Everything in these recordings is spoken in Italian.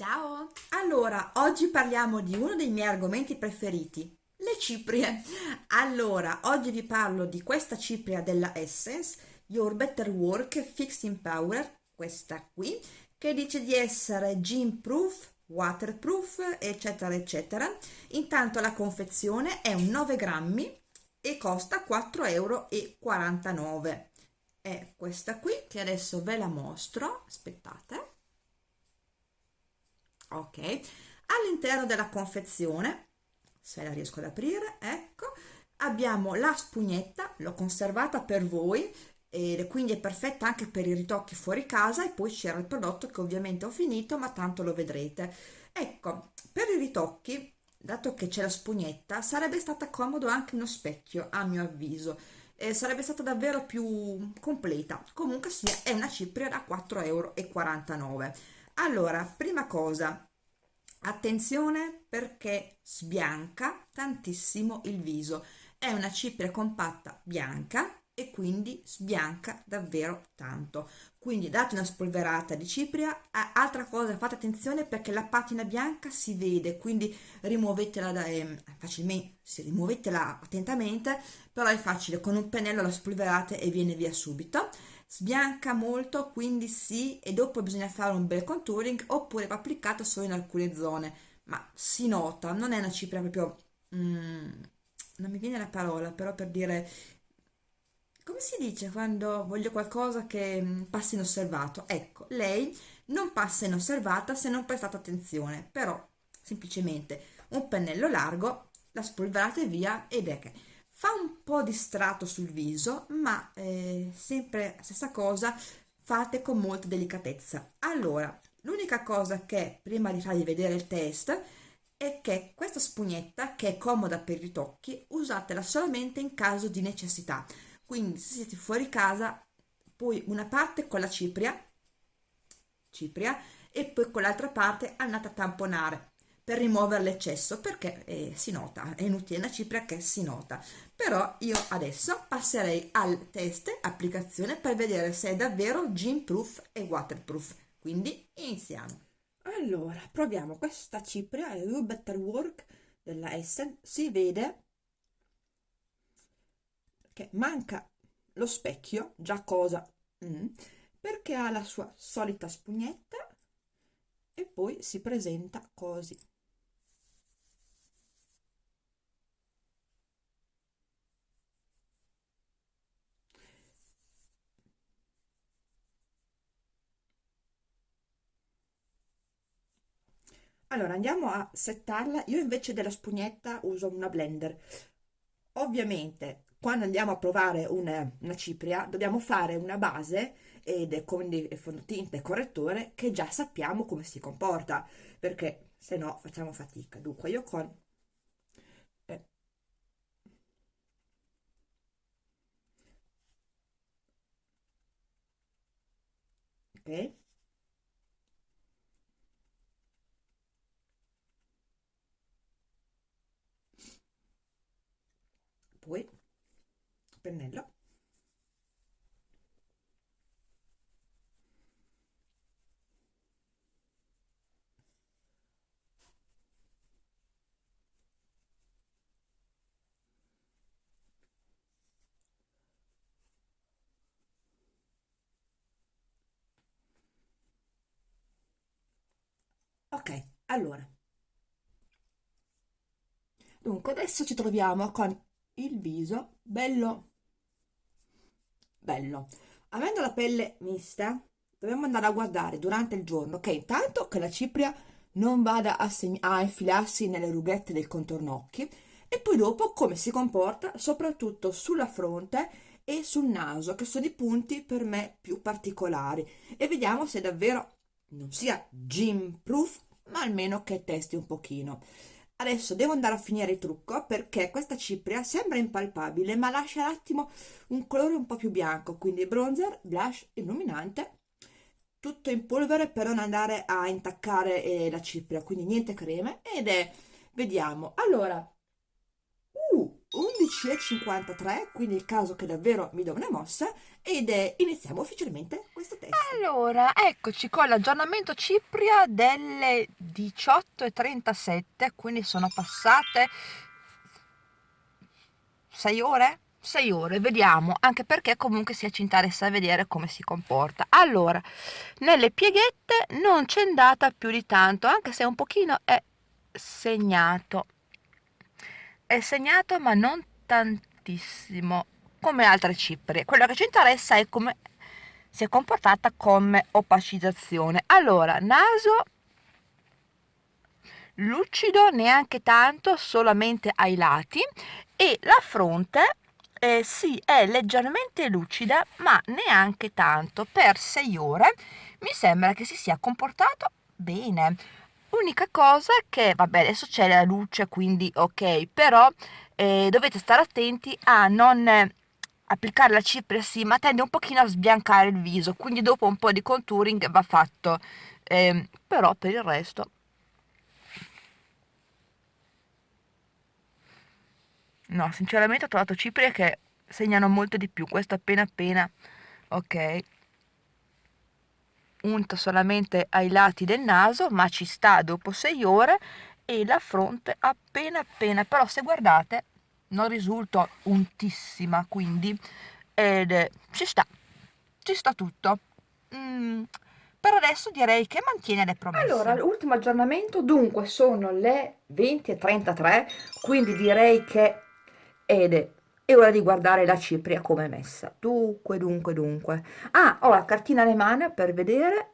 Ciao! Allora, oggi parliamo di uno dei miei argomenti preferiti, le ciprie. Allora, oggi vi parlo di questa cipria della Essence, Your Better Work Fixing Power, questa qui, che dice di essere gym proof, waterproof, eccetera, eccetera. Intanto la confezione è un 9 grammi e costa 4,49 euro. È questa qui che adesso ve la mostro, aspettate ok. All'interno della confezione se la riesco ad aprire ecco abbiamo la spugnetta l'ho conservata per voi e quindi è perfetta anche per i ritocchi fuori casa e poi c'era il prodotto che ovviamente ho finito ma tanto lo vedrete. Ecco per i ritocchi dato che c'è la spugnetta sarebbe stata comodo anche uno specchio a mio avviso. Eh, sarebbe stata davvero più completa. Comunque sia è una cipria da 4,49 euro allora prima cosa attenzione perché sbianca tantissimo il viso. È una cipria compatta bianca e quindi sbianca davvero tanto. Quindi date una spolverata di cipria. Altra cosa fate attenzione perché la patina bianca si vede quindi rimuovetela da, eh, facilmente se rimuovetela attentamente però è facile con un pennello la spolverate e viene via subito sbianca molto quindi sì e dopo bisogna fare un bel contouring oppure va applicato solo in alcune zone. Ma si nota non è una cipria proprio mm, non mi viene la parola però per dire come si dice quando voglio qualcosa che mm, passa inosservato? Ecco lei non passa inosservata se non prestate attenzione però semplicemente un pennello largo la spolverate via ed è che fa un po' di strato sul viso ma eh, sempre stessa cosa fate con molta delicatezza. Allora l'unica cosa che prima di farvi vedere il test è che questa spugnetta che è comoda per i ritocchi usatela solamente in caso di necessità. Quindi se siete fuori casa poi una parte con la cipria cipria e poi con l'altra parte andate a tamponare per rimuovere l'eccesso perché eh, si nota, è inutile una cipria che si nota. Però io adesso passerei al test applicazione per vedere se è davvero gym proof e waterproof. Quindi iniziamo. Allora, proviamo questa cipria, è You Better Work della Essen, si vede che manca lo specchio, già cosa, mm, perché ha la sua solita spugnetta e poi si presenta così. Allora andiamo a settarla. Io invece della spugnetta uso una blender. Ovviamente quando andiamo a provare una, una cipria dobbiamo fare una base ed quindi fondotinta e correttore che già sappiamo come si comporta perché se no facciamo fatica. Dunque io con eh, ok poi pennello. Ok allora. Dunque adesso ci troviamo con il viso. Bello. Bello. Avendo la pelle mista dobbiamo andare a guardare durante il giorno. Che intanto che la cipria non vada a, a infilarsi nelle rughette del contorno occhi. E poi dopo come si comporta soprattutto sulla fronte e sul naso che sono i punti per me più particolari. E vediamo se davvero non sia gym proof ma almeno che testi un pochino Adesso devo andare a finire il trucco perché questa cipria sembra impalpabile ma lascia un attimo un colore un po' più bianco, quindi bronzer, blush, illuminante, tutto in polvere per non andare a intaccare eh, la cipria, quindi niente creme ed è, vediamo, allora, 11.53, quindi il caso che davvero mi do una mossa ed è, iniziamo ufficialmente questo test. Allora, eccoci con l'aggiornamento Cipria delle 18.37, quindi sono passate 6 ore? 6 ore, vediamo, anche perché comunque si interessa a vedere come si comporta. Allora, nelle pieghette non c'è andata più di tanto, anche se un pochino è segnato. È segnato ma non tantissimo, come altre ciprie. Quello che ci interessa è come si è comportata come opacizzazione. Allora, naso lucido neanche tanto, solamente ai lati e la fronte eh, sì, è leggermente lucida, ma neanche tanto. Per 6 ore mi sembra che si sia comportato bene. Unica cosa che, vabbè, adesso c'è la luce, quindi ok, però eh, dovete stare attenti a non applicare la cipria sì, ma tende un pochino a sbiancare il viso, quindi dopo un po' di contouring va fatto. Eh, però per il resto No, sinceramente ho trovato ciprie che segnano molto di più. Questo appena appena, ok. Unto solamente ai lati del naso, ma ci sta dopo 6 ore e la fronte appena appena. Però se guardate non risulta untissima, quindi ed, eh, ci sta, ci sta tutto. Mm, per adesso direi che mantiene le promesse. Allora, l'ultimo aggiornamento dunque sono le 20.33, quindi direi che ed è ora di guardare la cipria come è messa. Dunque, dunque, dunque. Ah, ho la cartina mani per vedere.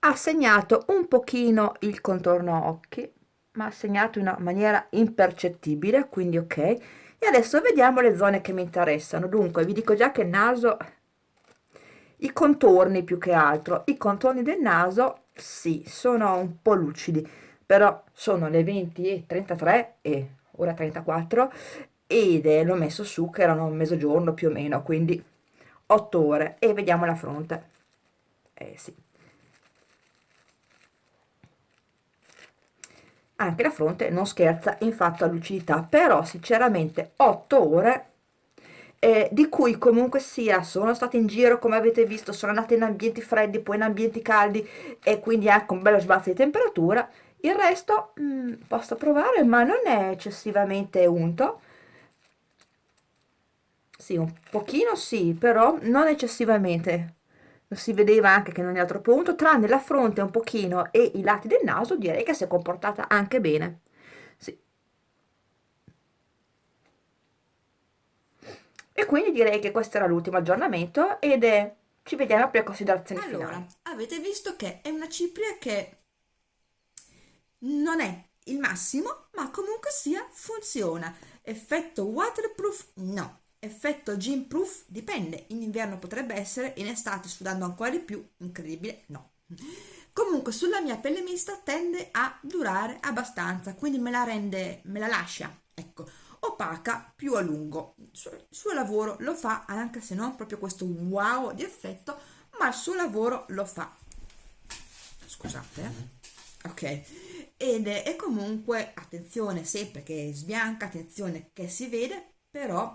Ha segnato un pochino il contorno occhi, ma ha segnato in una maniera impercettibile, quindi ok. E adesso vediamo le zone che mi interessano. Dunque, vi dico già che il naso, i contorni più che altro, i contorni del naso, sì, sono un po' lucidi, però sono le 20 e 33 e ora 34 ed l'ho messo su che erano mezzogiorno più o meno quindi 8 ore e vediamo la fronte. Eh sì. Anche la fronte non scherza in fatto a lucidità però sinceramente 8 ore eh, di cui comunque sia sono state in giro come avete visto sono andate in ambienti freddi poi in ambienti caldi e quindi anche un bello sbalzo di temperatura. Il resto mh, mm, posso provare ma non è eccessivamente unto sì, un pochino sì, però non eccessivamente. Si vedeva anche che non era troppo unto, tranne la fronte un pochino e i lati del naso direi che si è comportata anche bene. Sì. E quindi direi che questo era l'ultimo aggiornamento ed è... ci vediamo per considerazioni allora, finali. avete visto che è una cipria che non è il massimo, ma comunque sia funziona. Effetto waterproof? No Effetto gym proof dipende, in inverno potrebbe essere, in estate sudando ancora di più, incredibile, no. Comunque sulla mia pelle mista tende a durare abbastanza, quindi me la rende, me la lascia, ecco, opaca più a lungo. Il suo, lavoro lo fa, anche se non proprio questo wow di effetto, ma il suo lavoro lo fa. Scusate, eh? ok. Ed è, è comunque, attenzione sempre che sbianca, attenzione che si vede, però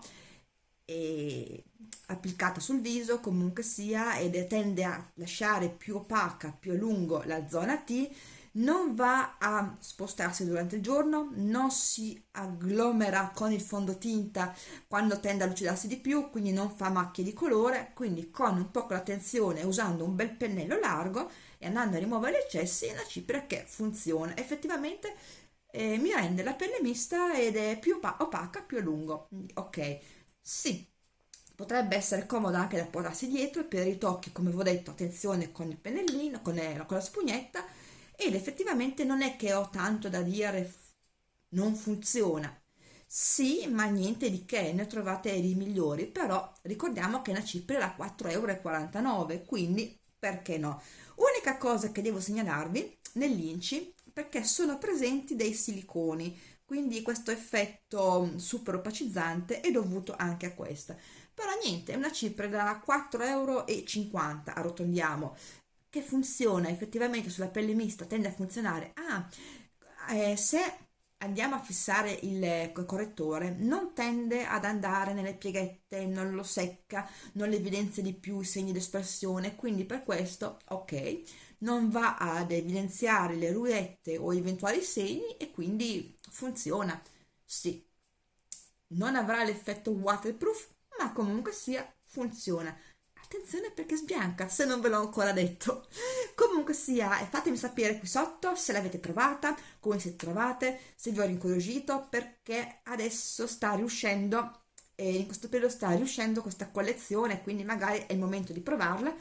applicata sul viso comunque sia ed tende a lasciare più opaca, più a lungo la zona T, non va a spostarsi durante il giorno, non si agglomera con il fondotinta quando tende a lucidarsi di più, quindi non fa macchie di colore, quindi con un po' l'attenzione usando un bel pennello largo e andando a rimuovere gli eccessi una cipria che funziona. Effettivamente eh, mi rende la pelle mista ed è più opaca, più a lungo. Ok, sì, potrebbe essere comoda anche da portarsi dietro per i tocchi, come vi ho detto, attenzione con il pennellino, con, il, con la spugnetta ed effettivamente non è che ho tanto da dire non funziona. Sì, ma niente di che, ne trovate di migliori, però ricordiamo che una cipria da 4,49 euro, quindi perché no? Unica cosa che devo segnalarvi nell'inci, perché sono presenti dei siliconi, quindi questo effetto mm, super opacizzante è dovuto anche a questa però niente è una cipria da 4,50 euro arrotondiamo che funziona effettivamente sulla pelle mista tende a funzionare. Ah, eh, se andiamo a fissare il correttore non tende ad andare nelle pieghette, non lo secca, non evidenzia di più i segni d'espressione, quindi per questo ok, non va ad evidenziare le ruette o eventuali segni e quindi funziona. Sì, non avrà l'effetto waterproof, ma comunque sia funziona. Attenzione perché sbianca, se non ve l'ho ancora detto. Comunque sia, fatemi sapere qui sotto se l'avete provata, come siete trovate, se vi ho incuriosito, perché adesso sta riuscendo, e in questo periodo sta riuscendo questa collezione, quindi magari è il momento di provarla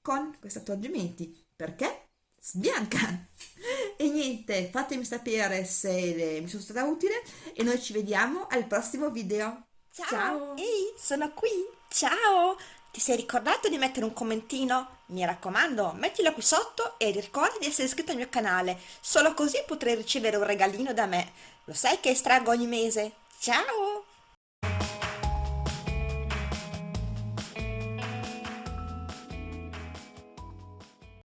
con questi accorgimenti. Perché? Sbianca! E niente, fatemi sapere se mi sono stata utile e noi ci vediamo al prossimo video. Ciao! Ciao. Ehi, sono qui! Ciao! Ti sei ricordato di mettere un commentino? Mi raccomando, mettilo qui sotto e ricorda di essere iscritto al mio canale, solo così potrai ricevere un regalino da me. Lo sai che estraggo ogni mese? Ciao!